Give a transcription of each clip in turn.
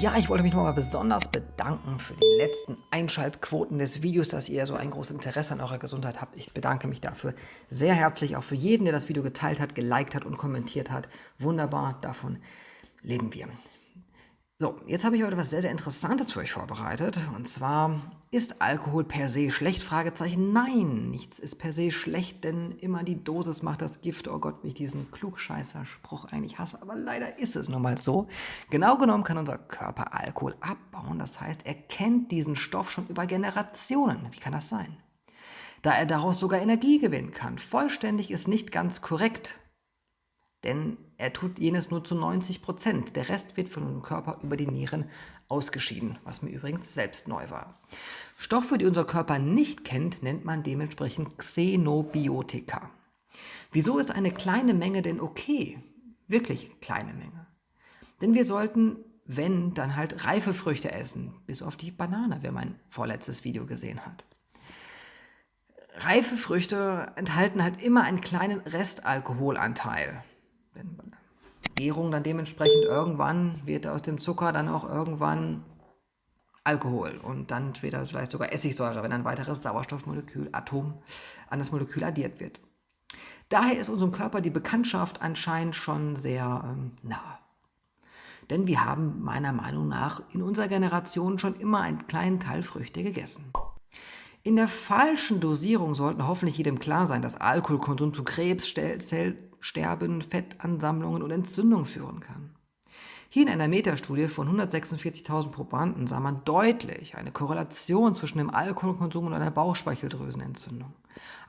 Ja, ich wollte mich nochmal besonders bedanken für die letzten Einschaltquoten des Videos, dass ihr so ein großes Interesse an eurer Gesundheit habt. Ich bedanke mich dafür sehr herzlich, auch für jeden, der das Video geteilt hat, geliked hat und kommentiert hat. Wunderbar, davon leben wir. So, jetzt habe ich heute was sehr, sehr Interessantes für euch vorbereitet. Und zwar, ist Alkohol per se schlecht? Fragezeichen. Nein, nichts ist per se schlecht, denn immer die Dosis macht das Gift. Oh Gott, wie ich diesen Klugscheißer-Spruch eigentlich hasse. Aber leider ist es nun mal so. Genau genommen kann unser Körper Alkohol abbauen. Das heißt, er kennt diesen Stoff schon über Generationen. Wie kann das sein? Da er daraus sogar Energie gewinnen kann. Vollständig ist nicht ganz korrekt. Denn er tut jenes nur zu 90 Prozent. Der Rest wird von unserem Körper über die Nieren ausgeschieden, was mir übrigens selbst neu war. Stoffe, die unser Körper nicht kennt, nennt man dementsprechend Xenobiotika. Wieso ist eine kleine Menge denn okay? Wirklich kleine Menge. Denn wir sollten, wenn, dann halt reife Früchte essen, bis auf die Banane, wer mein vorletztes Video gesehen hat. Reife Früchte enthalten halt immer einen kleinen Restalkoholanteil wenn Gärung dann dementsprechend irgendwann wird aus dem Zucker dann auch irgendwann Alkohol und dann später vielleicht sogar Essigsäure, wenn ein weiteres Sauerstoffmolekül, Atom an das Molekül addiert wird. Daher ist unserem Körper die Bekanntschaft anscheinend schon sehr ähm, nah. Denn wir haben meiner Meinung nach in unserer Generation schon immer einen kleinen Teil Früchte gegessen. In der falschen Dosierung sollten hoffentlich jedem klar sein, dass Alkoholkonsum zu Krebs, Zellsterben, Fettansammlungen und Entzündungen führen kann. Hier in einer Metastudie von 146.000 Probanden sah man deutlich eine Korrelation zwischen dem Alkoholkonsum und einer Bauchspeicheldrüsenentzündung.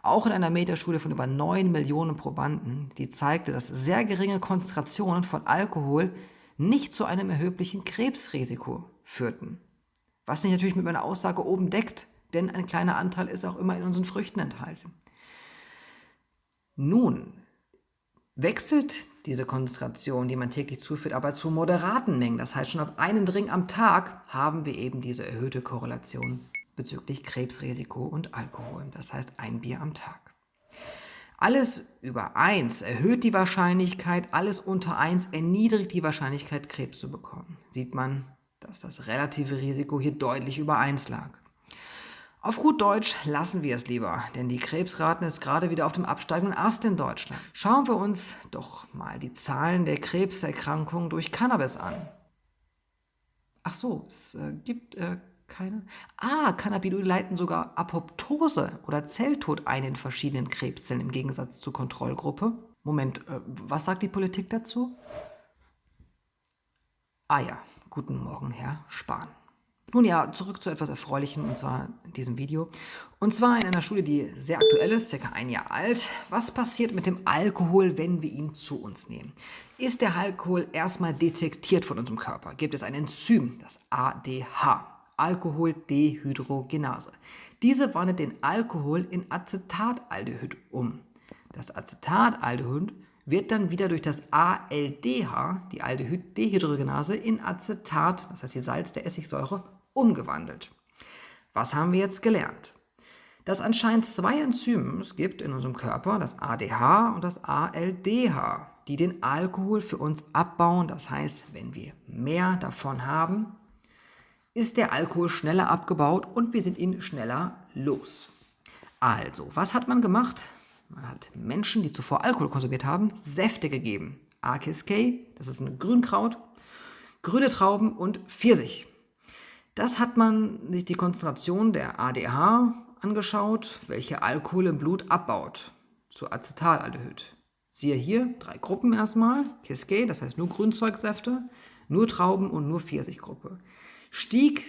Auch in einer Metastudie von über 9 Millionen Probanden, die zeigte, dass sehr geringe Konzentrationen von Alkohol nicht zu einem erheblichen Krebsrisiko führten. Was sich natürlich mit meiner Aussage oben deckt, denn ein kleiner Anteil ist auch immer in unseren Früchten enthalten. Nun wechselt diese Konzentration, die man täglich zuführt, aber zu moderaten Mengen. Das heißt, schon ab einem Drink am Tag haben wir eben diese erhöhte Korrelation bezüglich Krebsrisiko und Alkohol. Das heißt, ein Bier am Tag. Alles über 1 erhöht die Wahrscheinlichkeit, alles unter 1 erniedrigt die Wahrscheinlichkeit, Krebs zu bekommen. Sieht man, dass das relative Risiko hier deutlich über 1 lag. Auf gut Deutsch lassen wir es lieber, denn die Krebsraten ist gerade wieder auf dem absteigenden Ast in Deutschland. Schauen wir uns doch mal die Zahlen der Krebserkrankungen durch Cannabis an. Ach so, es äh, gibt äh, keine... Ah, Cannabinoide leiten sogar Apoptose oder Zelltod ein in verschiedenen Krebszellen im Gegensatz zur Kontrollgruppe. Moment, äh, was sagt die Politik dazu? Ah ja, guten Morgen, Herr Spahn. Nun ja, zurück zu etwas Erfreulichem, und zwar in diesem Video. Und zwar in einer Studie, die sehr aktuell ist, circa ein Jahr alt. Was passiert mit dem Alkohol, wenn wir ihn zu uns nehmen? Ist der Alkohol erstmal detektiert von unserem Körper? Gibt es ein Enzym, das ADH, Alkoholdehydrogenase. Diese wandelt den Alkohol in Acetataldehyd um. Das Acetataldehyd wird dann wieder durch das ALDH, die Aldehyd-Dehydrogenase, in Acetat, das heißt die Salz der Essigsäure, umgewandelt. Was haben wir jetzt gelernt? Dass anscheinend zwei Enzyme es gibt in unserem Körper, das ADH und das ALDH, die den Alkohol für uns abbauen. Das heißt, wenn wir mehr davon haben, ist der Alkohol schneller abgebaut und wir sind ihn schneller los. Also, was hat man gemacht? Man hat Menschen, die zuvor Alkohol konsumiert haben, Säfte gegeben. AKSK, das ist ein Grünkraut, grüne Trauben und Pfirsich. Das hat man sich die Konzentration der ADH angeschaut, welche Alkohol im Blut abbaut, zu Acetaldehyd. Siehe hier, drei Gruppen erstmal, Cascade, das heißt nur Grünzeugsäfte, nur Trauben und nur Pfirsichgruppe. Stieg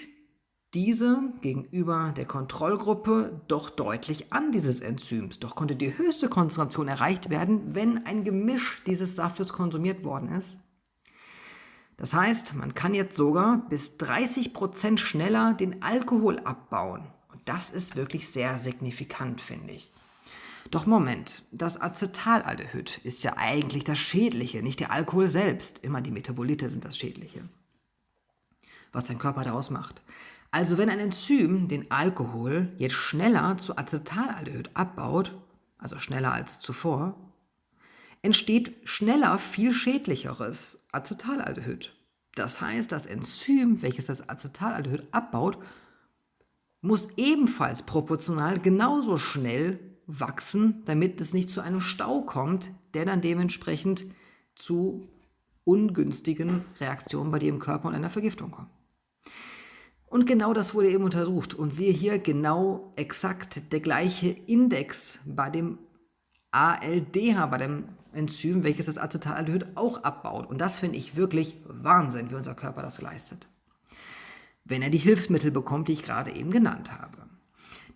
diese gegenüber der Kontrollgruppe doch deutlich an dieses Enzyms, doch konnte die höchste Konzentration erreicht werden, wenn ein Gemisch dieses Saftes konsumiert worden ist. Das heißt, man kann jetzt sogar bis 30% schneller den Alkohol abbauen. Und das ist wirklich sehr signifikant, finde ich. Doch Moment, das Acetaldehyd ist ja eigentlich das Schädliche, nicht der Alkohol selbst. Immer die Metabolite sind das Schädliche. Was dein Körper daraus macht. Also wenn ein Enzym den Alkohol jetzt schneller zu Acetaldehyd abbaut, also schneller als zuvor, entsteht schneller viel schädlicheres Acetaldehyd. Das heißt, das Enzym, welches das Acetaldehyd abbaut, muss ebenfalls proportional genauso schnell wachsen, damit es nicht zu einem Stau kommt, der dann dementsprechend zu ungünstigen Reaktionen bei dir im Körper und einer Vergiftung kommt. Und genau das wurde eben untersucht. Und siehe hier genau exakt der gleiche Index bei dem ALDH, bei dem Enzym, welches das Acetaldehyd auch abbaut. Und das finde ich wirklich Wahnsinn, wie unser Körper das leistet. Wenn er die Hilfsmittel bekommt, die ich gerade eben genannt habe.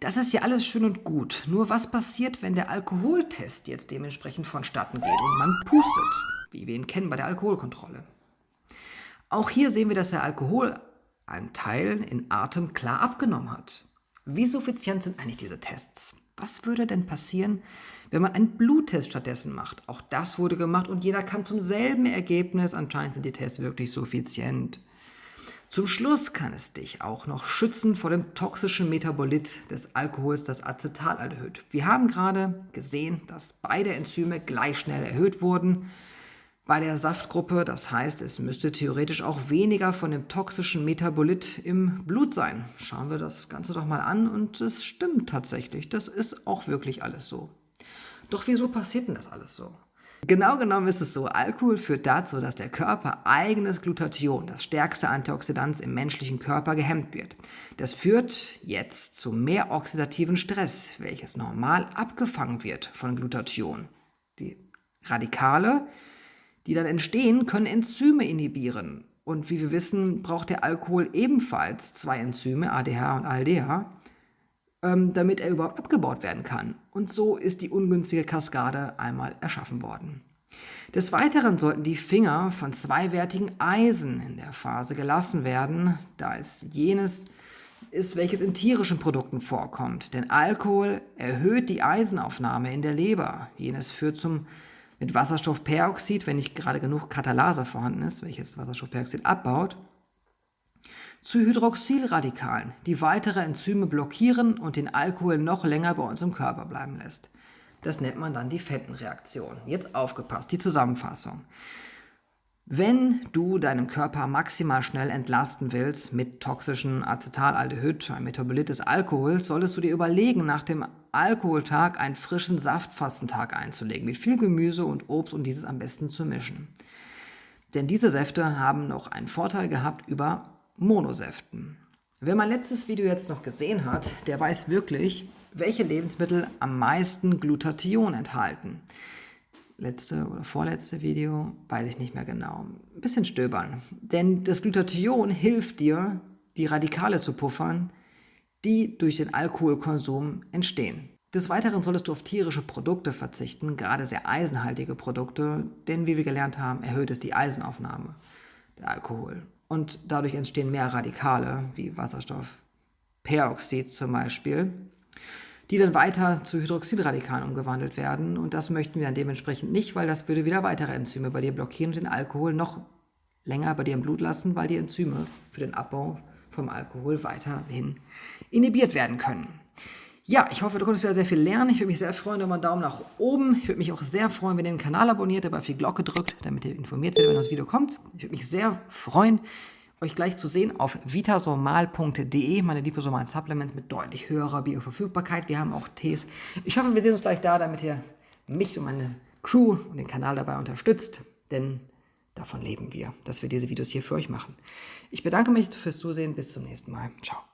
Das ist ja alles schön und gut. Nur was passiert, wenn der Alkoholtest jetzt dementsprechend vonstatten geht und man pustet, wie wir ihn kennen bei der Alkoholkontrolle? Auch hier sehen wir, dass der Alkoholanteil in Atem klar abgenommen hat. Wie suffizient sind eigentlich diese Tests? Was würde denn passieren, wenn man einen Bluttest stattdessen macht? Auch das wurde gemacht und jeder kam zum selben Ergebnis. Anscheinend sind die Tests wirklich suffizient. Zum Schluss kann es dich auch noch schützen vor dem toxischen Metabolit des Alkohols, das Acetaldehyd. Wir haben gerade gesehen, dass beide Enzyme gleich schnell erhöht wurden. Bei der Saftgruppe, das heißt, es müsste theoretisch auch weniger von dem toxischen Metabolit im Blut sein. Schauen wir das Ganze doch mal an und es stimmt tatsächlich. Das ist auch wirklich alles so. Doch wieso passiert denn das alles so? Genau genommen ist es so, Alkohol führt dazu, dass der Körper eigenes Glutathion, das stärkste Antioxidant im menschlichen Körper, gehemmt wird. Das führt jetzt zu mehr oxidativen Stress, welches normal abgefangen wird von Glutathion. Die Radikale, die dann entstehen, können Enzyme inhibieren. Und wie wir wissen, braucht der Alkohol ebenfalls zwei Enzyme, ADH und ALDH, ähm, damit er überhaupt abgebaut werden kann. Und so ist die ungünstige Kaskade einmal erschaffen worden. Des Weiteren sollten die Finger von zweiwertigen Eisen in der Phase gelassen werden, da es jenes ist, welches in tierischen Produkten vorkommt. Denn Alkohol erhöht die Eisenaufnahme in der Leber. Jenes führt zum mit Wasserstoffperoxid, wenn nicht gerade genug Katalase vorhanden ist, welches Wasserstoffperoxid abbaut, zu Hydroxylradikalen, die weitere Enzyme blockieren und den Alkohol noch länger bei uns im Körper bleiben lässt. Das nennt man dann die Fettenreaktion. Jetzt aufgepasst, die Zusammenfassung. Wenn du deinen Körper maximal schnell entlasten willst mit toxischen Acetaldehyd, ein Metabolit des Alkohols, solltest du dir überlegen, nach dem Alkoholtag einen frischen Saftfastentag einzulegen, mit viel Gemüse und Obst und dieses am besten zu mischen. Denn diese Säfte haben noch einen Vorteil gehabt über Monosäften. Wer mein letztes Video jetzt noch gesehen hat, der weiß wirklich, welche Lebensmittel am meisten Glutathion enthalten. Letzte oder vorletzte Video, weiß ich nicht mehr genau. Ein bisschen stöbern. Denn das Glutathion hilft dir, die Radikale zu puffern, die durch den Alkoholkonsum entstehen. Des Weiteren solltest du auf tierische Produkte verzichten, gerade sehr eisenhaltige Produkte, denn wie wir gelernt haben, erhöht es die Eisenaufnahme, der Alkohol und dadurch entstehen mehr Radikale, wie Wasserstoffperoxid zum Beispiel, die dann weiter zu Hydroxidradikalen umgewandelt werden. Und das möchten wir dann dementsprechend nicht, weil das würde wieder weitere Enzyme bei dir blockieren und den Alkohol noch länger bei dir im Blut lassen, weil die Enzyme für den Abbau vom Alkohol weiterhin inhibiert werden können. Ja, ich hoffe, du konntest wieder sehr viel lernen. Ich würde mich sehr freuen über einen Daumen nach oben. Ich würde mich auch sehr freuen, wenn ihr den Kanal abonniert, dabei auf die Glocke drückt, damit ihr informiert werdet, wenn das Video kommt. Ich würde mich sehr freuen, euch gleich zu sehen auf vitasomal.de, meine liposomalen Supplements mit deutlich höherer Bioverfügbarkeit. Wir haben auch Tees. Ich hoffe, wir sehen uns gleich da, damit ihr mich und meine Crew und den Kanal dabei unterstützt, denn davon leben wir, dass wir diese Videos hier für euch machen. Ich bedanke mich fürs Zusehen. Bis zum nächsten Mal. Ciao.